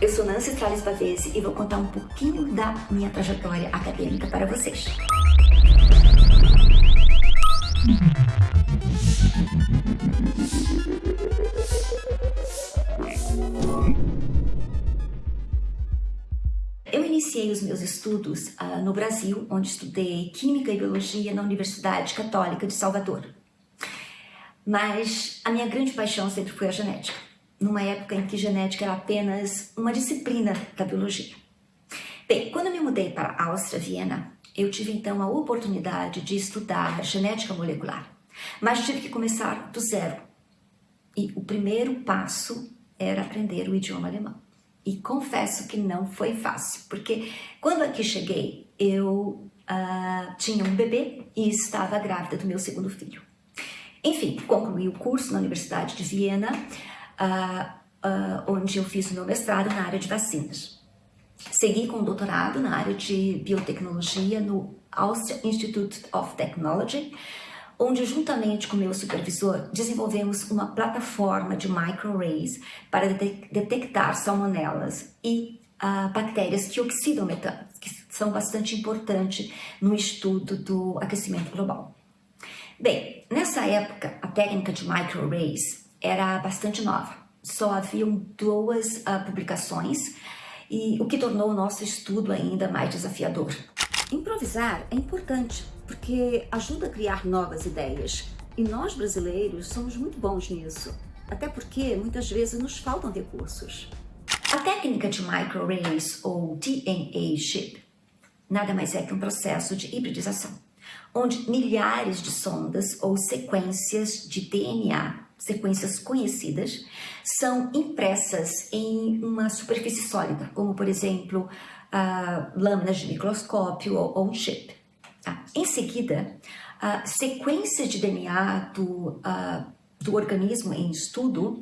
Eu sou Nancy Strales Pavese e vou contar um pouquinho da minha trajetória acadêmica para vocês. Eu iniciei os meus estudos uh, no Brasil, onde estudei Química e Biologia na Universidade Católica de Salvador. Mas a minha grande paixão sempre foi a genética numa época em que genética era apenas uma disciplina da biologia. Bem, quando eu me mudei para a Áustria, Viena, eu tive então a oportunidade de estudar genética molecular, mas tive que começar do zero. E o primeiro passo era aprender o idioma alemão. E confesso que não foi fácil, porque quando aqui cheguei, eu uh, tinha um bebê e estava grávida do meu segundo filho. Enfim, concluí o curso na Universidade de Viena, onde eu fiz o meu mestrado na área de vacinas. Segui com um doutorado na área de biotecnologia no Austria Institute of Technology, onde juntamente com meu supervisor desenvolvemos uma plataforma de microarrays para detectar salmonelas e uh, bactérias que oxidam metano, que são bastante importantes no estudo do aquecimento global. Bem, nessa época, a técnica de microarrays era bastante nova. Só haviam duas uh, publicações e o que tornou o nosso estudo ainda mais desafiador. Improvisar é importante porque ajuda a criar novas ideias e nós brasileiros somos muito bons nisso, até porque muitas vezes nos faltam recursos. A técnica de microarrays ou DNA chip nada mais é que um processo de hibridização, onde milhares de sondas ou sequências de DNA sequências conhecidas, são impressas em uma superfície sólida, como por exemplo, uh, lâminas de microscópio ou, ou um chip. Tá? Em seguida, uh, sequências de DNA do, do organismo em estudo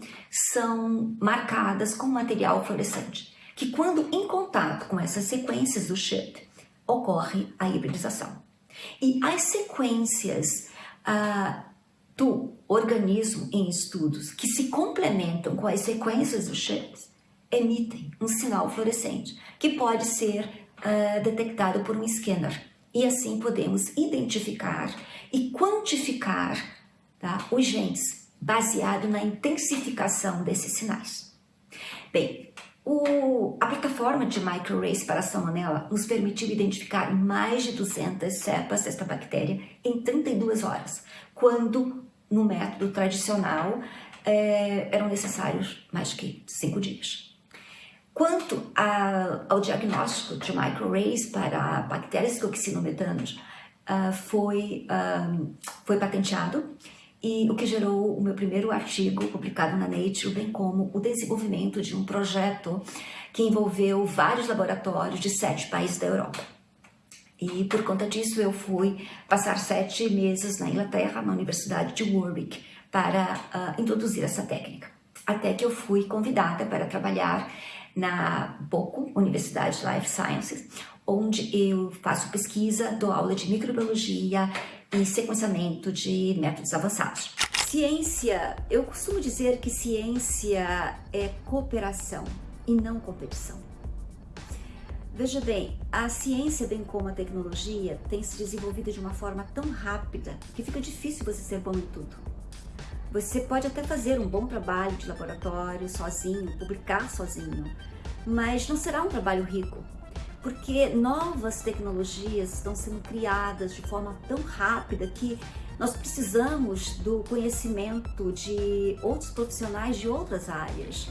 são marcadas com material fluorescente, que quando em contato com essas sequências do chip, ocorre a hibridização. E as sequências do organismo em estudos que se complementam com as sequências dos chips emitem um sinal fluorescente que pode ser uh, detectado por um scanner e assim podemos identificar e quantificar tá, os genes baseado na intensificação desses sinais. Bem, o, a plataforma de microarrays para a salmonella nos permitiu identificar mais de 200 cepas desta bactéria em 32 horas, quando no método tradicional é, eram necessários mais que cinco dias. Quanto a, ao diagnóstico de microarrays para bactérias metanos, uh, foi, um, foi patenteado e o que gerou o meu primeiro artigo publicado na Nature, bem como o desenvolvimento de um projeto que envolveu vários laboratórios de sete países da Europa. E por conta disso eu fui passar sete meses na Inglaterra, na Universidade de Warwick, para uh, introduzir essa técnica. Até que eu fui convidada para trabalhar na BOCO, Universidade de Life Sciences, onde eu faço pesquisa, dou aula de microbiologia e sequenciamento de métodos avançados. Ciência, eu costumo dizer que ciência é cooperação e não competição. Veja bem, a ciência, bem como a tecnologia, tem se desenvolvido de uma forma tão rápida que fica difícil você ser bom em tudo. Você pode até fazer um bom trabalho de laboratório sozinho, publicar sozinho, mas não será um trabalho rico, porque novas tecnologias estão sendo criadas de forma tão rápida que nós precisamos do conhecimento de outros profissionais de outras áreas.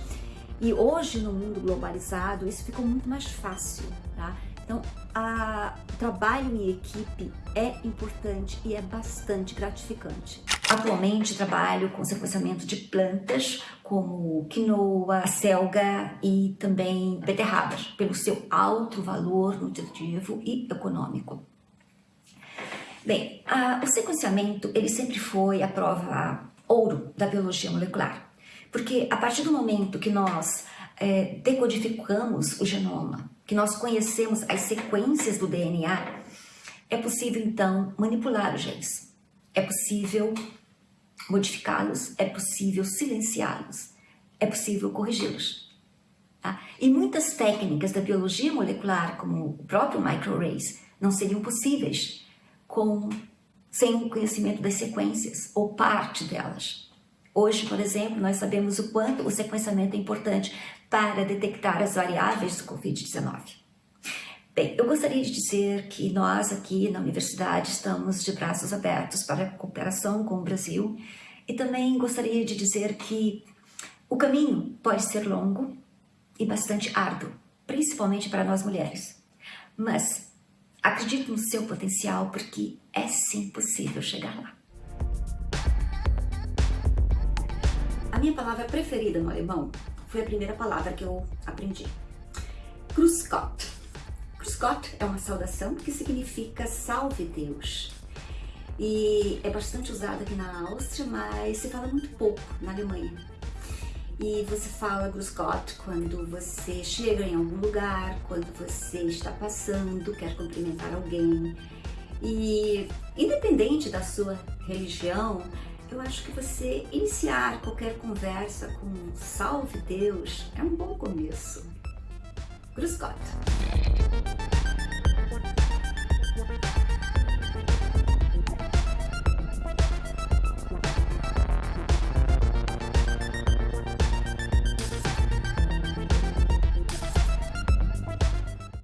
E hoje, no mundo globalizado, isso ficou muito mais fácil, tá? Então, a, o trabalho em equipe é importante e é bastante gratificante. Atualmente trabalho com sequenciamento de plantas como quinoa, selga e também beterrabas, pelo seu alto valor nutritivo e econômico. Bem, a, o sequenciamento ele sempre foi a prova ouro da biologia molecular. Porque a partir do momento que nós é, decodificamos o genoma, que nós conhecemos as sequências do DNA, é possível então manipular os genes. É possível modificá-los, é possível silenciá-los, é possível corrigi-los. Tá? E muitas técnicas da biologia molecular, como o próprio microarrays, não seriam possíveis com, sem o conhecimento das sequências ou parte delas. Hoje, por exemplo, nós sabemos o quanto o sequenciamento é importante para detectar as variáveis do Covid-19. Bem, eu gostaria de dizer que nós aqui na universidade estamos de braços abertos para a cooperação com o Brasil e também gostaria de dizer que o caminho pode ser longo, e bastante árduo, principalmente para nós mulheres. Mas acredito no seu potencial porque é sim possível chegar lá. Minha palavra preferida no alemão foi a primeira palavra que eu aprendi. Grüß Gott. Grüß Gott é uma saudação que significa salve Deus. E é bastante usada aqui na Áustria, mas se fala muito pouco na Alemanha e você fala Gruscott quando você chega em algum lugar, quando você está passando, quer cumprimentar alguém. E independente da sua religião, eu acho que você iniciar qualquer conversa com salve Deus é um bom começo. Gruscott.